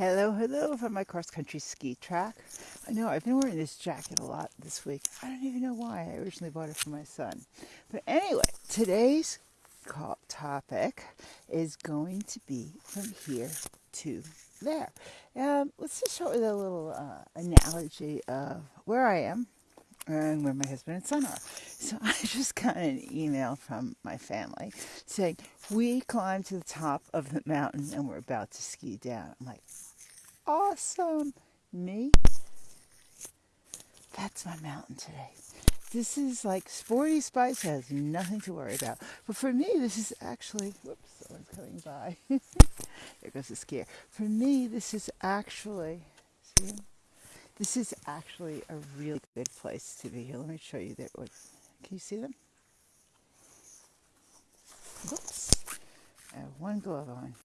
Hello, hello from my cross country ski track. I know I've been wearing this jacket a lot this week. I don't even know why. I originally bought it for my son. But anyway, today's topic is going to be from here to there. Um, let's just start with a little uh, analogy of where I am and where my husband and son are. So I just got an email from my family saying, We climbed to the top of the mountain and we're about to ski down. I'm like, Awesome. Me? That's my mountain today. This is like Sporty Spice has nothing to worry about. But for me, this is actually, whoops, someone's coming by. there goes the skier. For me, this is actually, see? This is actually a really good place to be here. Let me show you that. Can you see them? Oops. I have one glove on.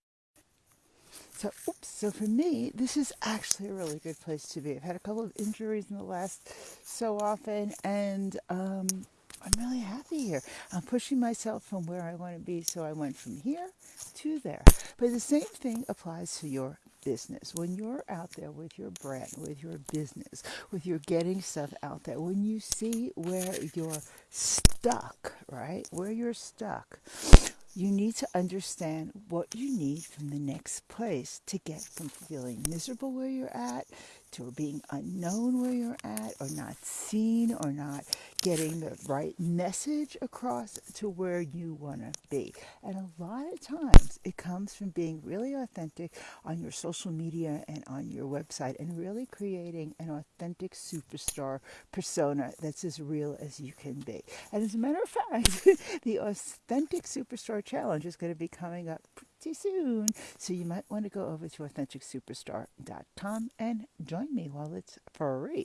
So, oops. So for me, this is actually a really good place to be. I've had a couple of injuries in the last so often, and um, I'm really happy here. I'm pushing myself from where I want to be, so I went from here to there. But the same thing applies to your business, when you're out there with your brand, with your business, with your getting stuff out there, when you see where you're stuck, right? Where you're stuck, you need to understand what you need from the next place to get from feeling miserable where you're at to being unknown where you're at or not seen or not getting the right message across to where you want to be. And a lot of times it comes from being really authentic on your social media and on your website and really creating an authentic superstar persona that's as real as you can be. And as a matter of fact, the Authentic Superstar Challenge is going to be coming up soon. So you might want to go over to AuthenticSuperstar.com and join me while it's free.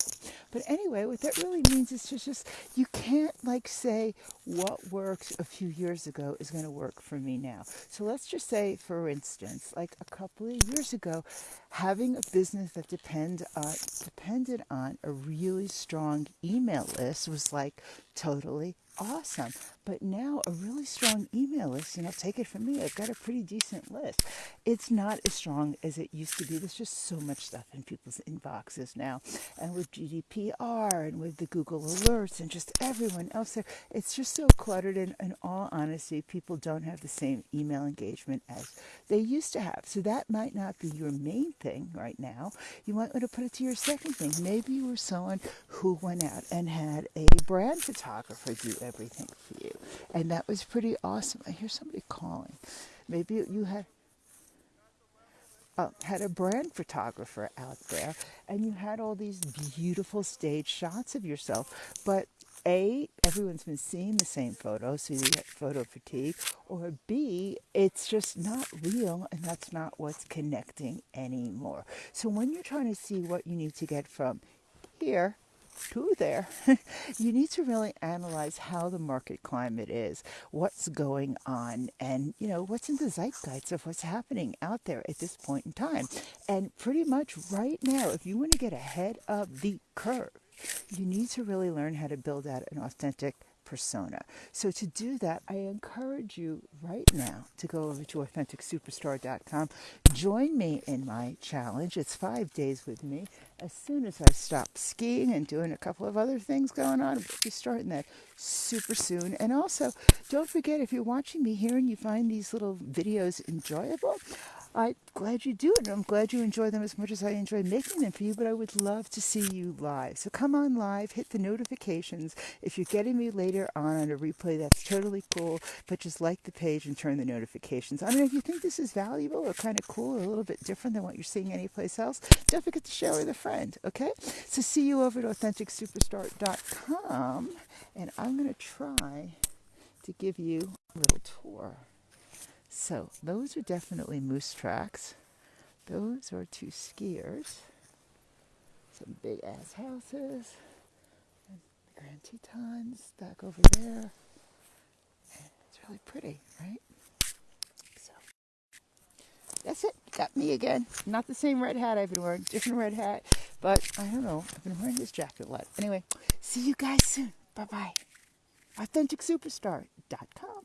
But anyway, what that really means is just, just you can't like say what worked a few years ago is going to work for me now. So let's just say, for instance, like a couple of years ago, having a business that depend uh, depended on a really strong email list was like totally awesome. But now a really strong email list, you know, take it from me, I've got a pretty decent list. It's not as strong as it used to be. There's just so much stuff in people's inboxes now. And with GDPR and with the Google alerts and just everyone else there, it's just so cluttered. And in all honesty, people don't have the same email engagement as they used to have. So that might not be your main thing right now. You might want to put it to your second thing. Maybe you were someone who went out and had a brand photographer do everything for you. And that was pretty awesome. I hear somebody calling. Maybe you had uh, had a brand photographer out there and you had all these beautiful stage shots of yourself, but a, everyone's been seeing the same photo, so you get photo fatigue, or B, it's just not real and that's not what's connecting anymore. So when you're trying to see what you need to get from here to there, you need to really analyze how the market climate is, what's going on, and you know what's in the zeitgeist of what's happening out there at this point in time. And pretty much right now, if you want to get ahead of the curve, you need to really learn how to build out an authentic persona. So to do that, I encourage you right now to go over to AuthenticSuperstar.com. Join me in my challenge. It's five days with me. As soon as I stop skiing and doing a couple of other things going on, we'll be starting that super soon. And also, don't forget if you're watching me here and you find these little videos enjoyable, I'm glad you do it. I'm glad you enjoy them as much as I enjoy making them for you, but I would love to see you live. So come on live, hit the notifications. If you're getting me later on on a replay, that's totally cool, but just like the page and turn the notifications on. And if you think this is valuable or kind of cool or a little bit different than what you're seeing anyplace else, don't forget to share with a friend, okay? So see you over at AuthenticSuperstar.com, and I'm going to try to give you a little tour. So those are definitely moose tracks. Those are two skiers. Some big ass houses. And the Grand Tetons back over there. And it's really pretty, right? So that's it. Got me again. Not the same red hat I've been wearing. Different red hat. But I don't know. I've been wearing this jacket a lot. Anyway, see you guys soon. Bye bye. AuthenticSuperstar.com.